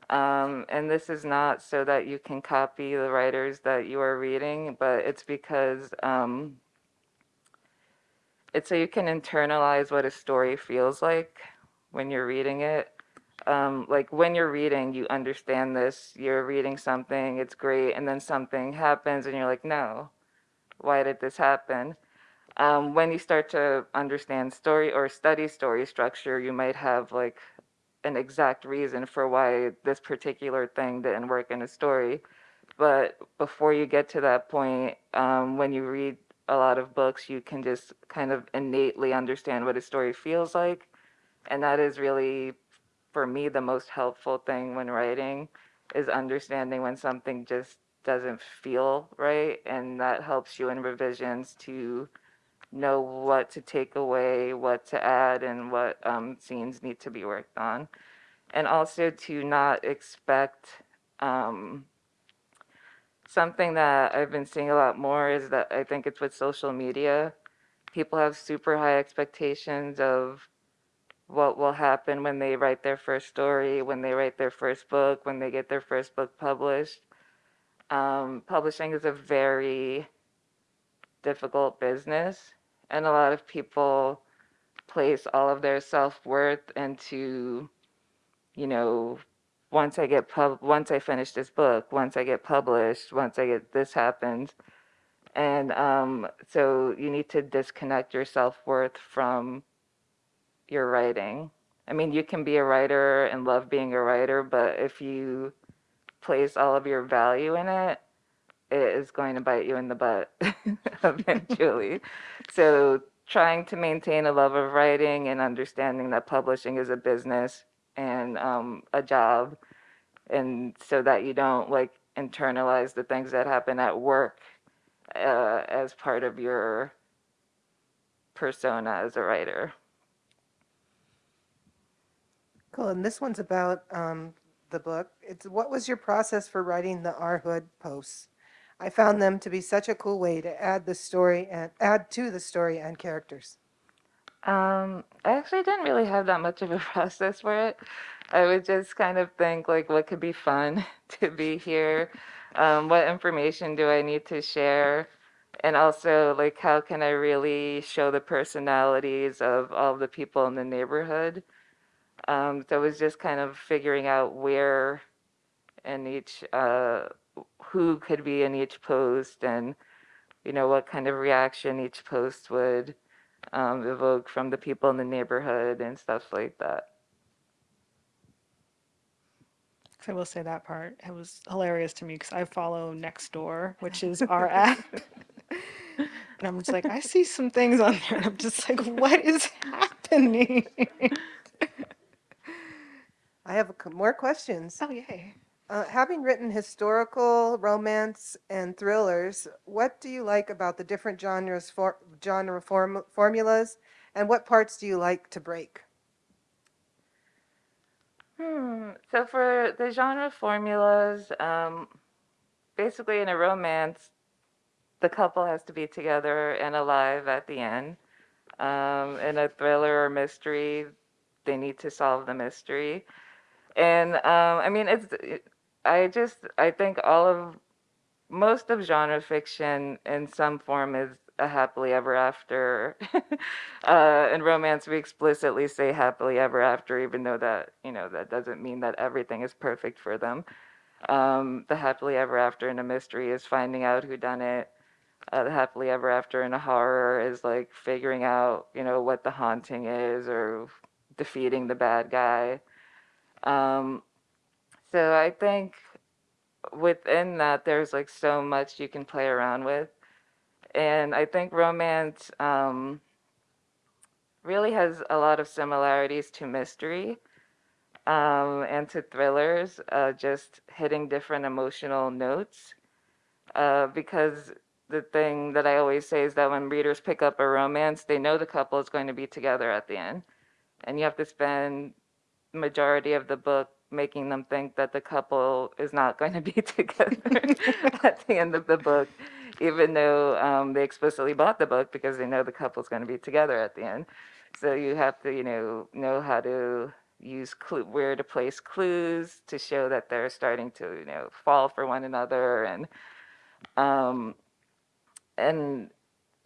Um, and this is not so that you can copy the writers that you are reading, but it's because um, it's so you can internalize what a story feels like when you're reading it. Um, like when you're reading, you understand this. You're reading something, it's great, and then something happens, and you're like, no, why did this happen? Um, when you start to understand story or study story structure, you might have like an exact reason for why this particular thing didn't work in a story. But before you get to that point, um, when you read a lot of books, you can just kind of innately understand what a story feels like. And that is really, for me, the most helpful thing when writing is understanding when something just doesn't feel right. And that helps you in revisions to know what to take away, what to add, and what um, scenes need to be worked on. And also to not expect um, something that I've been seeing a lot more is that I think it's with social media. People have super high expectations of what will happen when they write their first story, when they write their first book, when they get their first book published. Um, publishing is a very difficult business, and a lot of people place all of their self worth into, you know, once I get pub, once I finish this book, once I get published, once I get this happens, and um, so you need to disconnect your self worth from your writing. I mean, you can be a writer and love being a writer, but if you place all of your value in it is going to bite you in the butt eventually. so trying to maintain a love of writing and understanding that publishing is a business and um, a job and so that you don't like internalize the things that happen at work uh, as part of your persona as a writer Cool. And this one's about um, the book. It's what was your process for writing the OurHood posts? I found them to be such a cool way to add the story and add to the story and characters. Um, I actually didn't really have that much of a process for it. I would just kind of think like what could be fun to be here, um, what information do I need to share, and also like how can I really show the personalities of all the people in the neighborhood. Um, so it was just kind of figuring out where in each, uh, who could be in each post and, you know, what kind of reaction each post would um, evoke from the people in the neighborhood and stuff like that. I will say that part. It was hilarious to me because I follow Nextdoor, which is our app. And I'm just like, I see some things on there, and I'm just like, what is happening? I have a c more questions. Oh, yay. Uh, having written historical, romance, and thrillers, what do you like about the different genres for genre form formulas, and what parts do you like to break? Hmm. So for the genre formulas, um, basically in a romance, the couple has to be together and alive at the end. Um, in a thriller or mystery, they need to solve the mystery. And um, I mean, it's it, I just I think all of most of genre fiction in some form is a happily ever after. uh, in romance, we explicitly say happily ever after, even though that you know that doesn't mean that everything is perfect for them. Um, the happily ever after in a mystery is finding out who done it. Uh, the happily ever after in a horror is like figuring out, you know, what the haunting is or defeating the bad guy. Um, so I think within that, there's like so much you can play around with. And I think romance um, really has a lot of similarities to mystery um, and to thrillers, uh, just hitting different emotional notes. Uh, because the thing that I always say is that when readers pick up a romance, they know the couple is going to be together at the end. And you have to spend majority of the book making them think that the couple is not going to be together at the end of the book, even though um, they explicitly bought the book because they know the couple's going to be together at the end. So you have to, you know, know how to use clue, where to place clues to show that they're starting to, you know, fall for one another, and um, and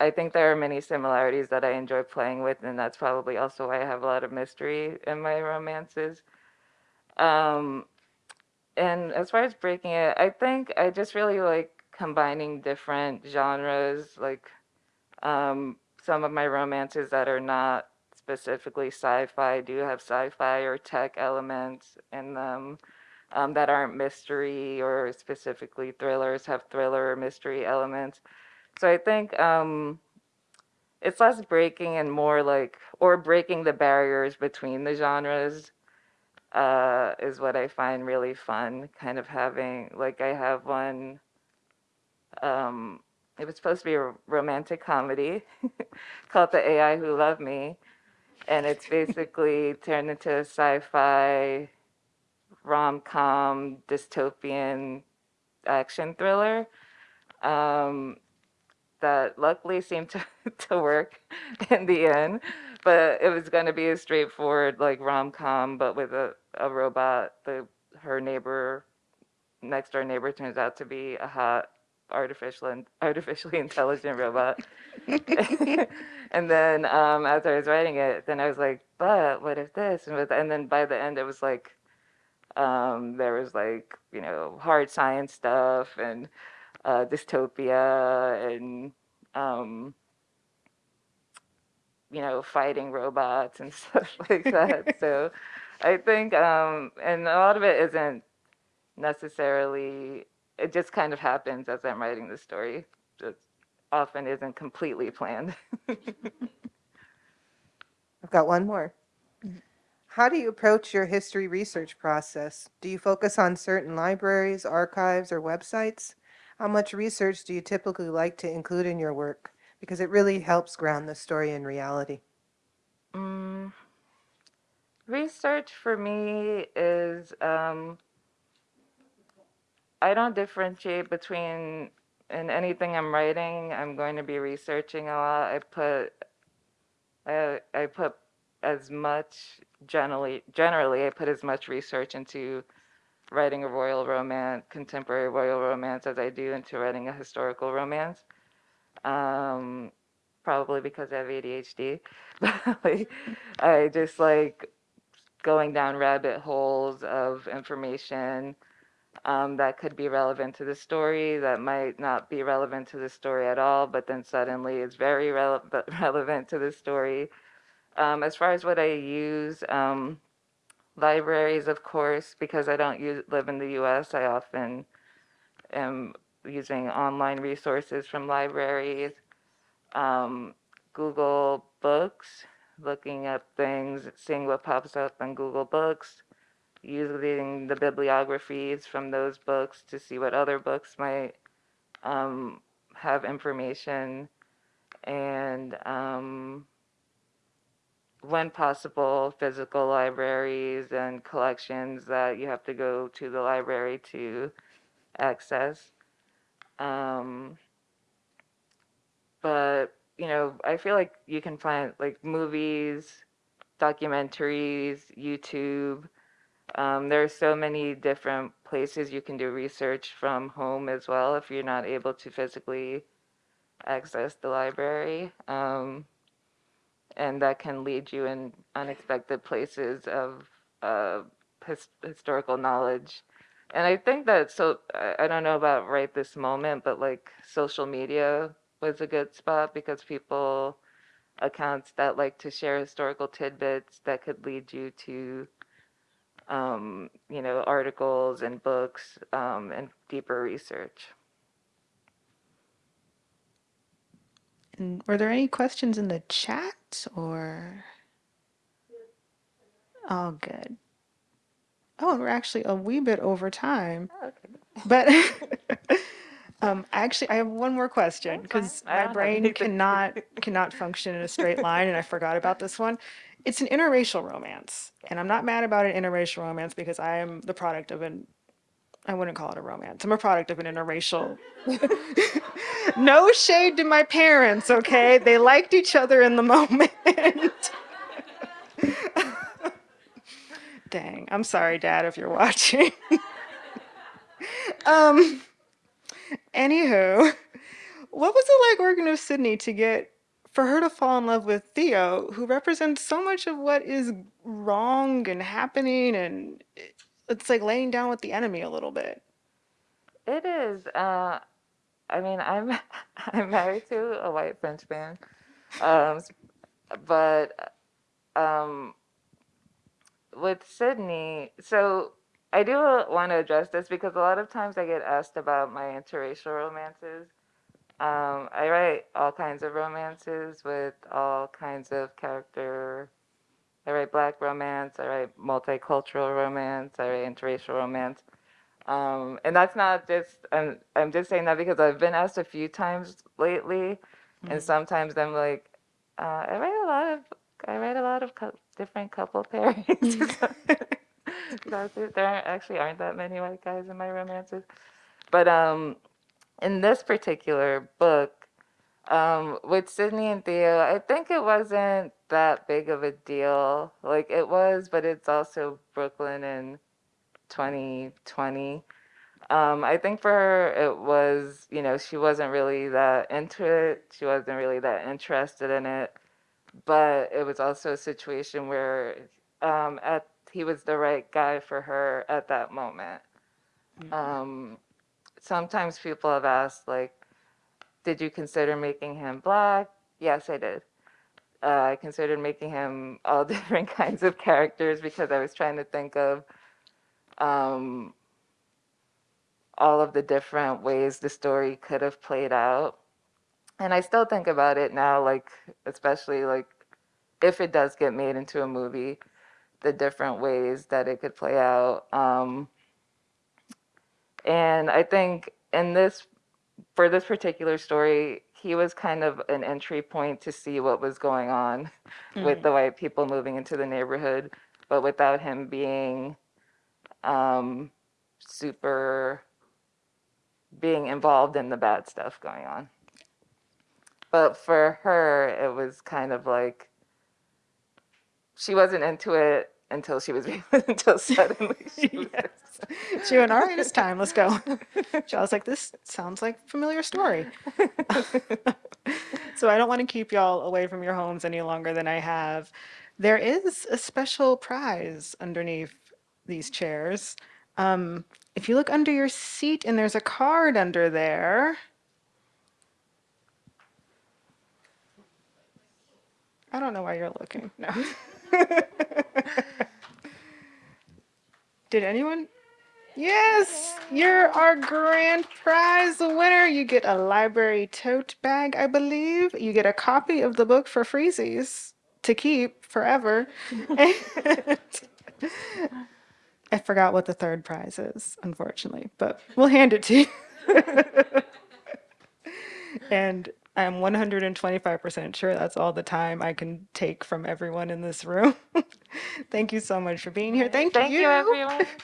I think there are many similarities that I enjoy playing with, and that's probably also why I have a lot of mystery in my romances. Um, and as far as breaking it, I think I just really like combining different genres, like um, some of my romances that are not specifically sci-fi do have sci-fi or tech elements in them um, that aren't mystery or specifically thrillers have thriller or mystery elements. So I think um, it's less breaking and more like, or breaking the barriers between the genres uh, is what I find really fun. Kind of having, like, I have one, um, it was supposed to be a romantic comedy called The AI Who Loved Me. And it's basically turned into a sci fi, rom com, dystopian action thriller. Um, that luckily seemed to, to work in the end. But it was going to be a straightforward like rom com, but with a, a robot. The her neighbor, next door neighbor, turns out to be a hot artificial and artificially intelligent robot. and then um, as I was writing it, then I was like, but what if this and with, and then by the end it was like um, there was like you know hard science stuff and uh, dystopia and um, you know fighting robots and stuff like that. so I think, um, and a lot of it isn't necessarily. It just kind of happens as I'm writing the story. It often isn't completely planned. I've got one more. How do you approach your history research process? Do you focus on certain libraries, archives, or websites? How much research do you typically like to include in your work? Because it really helps ground the story in reality. Mm, research for me is um, I don't differentiate between in anything I'm writing. I'm going to be researching a lot. I put I I put as much generally generally I put as much research into writing a royal romance, contemporary royal romance, as I do into writing a historical romance. Um, probably because I have ADHD. like, I just like going down rabbit holes of information um, that could be relevant to the story, that might not be relevant to the story at all, but then suddenly it's very rele- relevant to the story. Um, as far as what I use, um, libraries, of course, because I don't use, live in the US, I often am using online resources from libraries. Um, Google Books, looking up things, seeing what pops up on Google Books, using the bibliographies from those books to see what other books might um, have information, and um, when possible, physical libraries and collections that you have to go to the library to access. Um, but you know, I feel like you can find like movies, documentaries, YouTube. Um, there are so many different places you can do research from home as well if you're not able to physically access the library. Um, and that can lead you in unexpected places of uh, his, historical knowledge. And I think that so I, I don't know about right this moment, but like social media was a good spot because people accounts that like to share historical tidbits that could lead you to um, you know articles and books um, and deeper research. And were there any questions in the chat or? Oh, good. Oh, we're actually a wee bit over time, Okay. but um, actually, I have one more question That's fine. because I my don't have brain anything. cannot cannot function in a straight line, and I forgot about this one. It's an interracial romance, and I'm not mad about an interracial romance because I am the product of an I wouldn't call it a romance. I'm a product of an interracial. no shade to my parents, okay? They liked each other in the moment. Dang, I'm sorry, Dad, if you're watching. um, anywho, what was it like working with Sydney to get for her to fall in love with Theo, who represents so much of what is wrong and happening, and it's like laying down with the enemy a little bit. It is. Uh, I mean, I'm I'm married to a white French man, um, but um, with Sydney, so I do want to address this because a lot of times I get asked about my interracial romances. Um, I write all kinds of romances with all kinds of character. I write black romance. I write multicultural romance. I write interracial romance. Um, and that's not just, I'm, I'm just saying that because I've been asked a few times lately, and sometimes I'm like, uh, I write a lot of, I write a lot of different couple pairings. Because there there aren't, actually aren't that many white guys in my romances. But um, in this particular book, um, with Sydney and Theo, I think it wasn't that big of a deal. Like it was, but it's also Brooklyn in 2020. Um, I think for her, it was, you know, she wasn't really that into it. She wasn't really that interested in it. But it was also a situation where um, at he was the right guy for her at that moment. Um, sometimes people have asked, like, did you consider making him black? Yes, I did. Uh, I considered making him all different kinds of characters because I was trying to think of um, all of the different ways the story could have played out. And I still think about it now, like, especially like if it does get made into a movie, the different ways that it could play out. Um, and I think in this, for this particular story, he was kind of an entry point to see what was going on with the white people moving into the neighborhood, but without him being um, super being involved in the bad stuff going on. But for her, it was kind of like she wasn't into it until she was until suddenly she was. Yes. She went, all right, it's time, let's go. So I was like, this sounds like a familiar story. so I don't want to keep y'all away from your homes any longer than I have. There is a special prize underneath these chairs. Um, if you look under your seat and there's a card under there. I don't know why you're looking. No. Did anyone? Yes, you're our grand prize winner. You get a library tote bag, I believe. You get a copy of the book for freezies to keep forever. I forgot what the third prize is, unfortunately, but we'll hand it to you. And I'm 125% sure that's all the time I can take from everyone in this room. Thank you so much for being here. Thank, Thank you. you, everyone.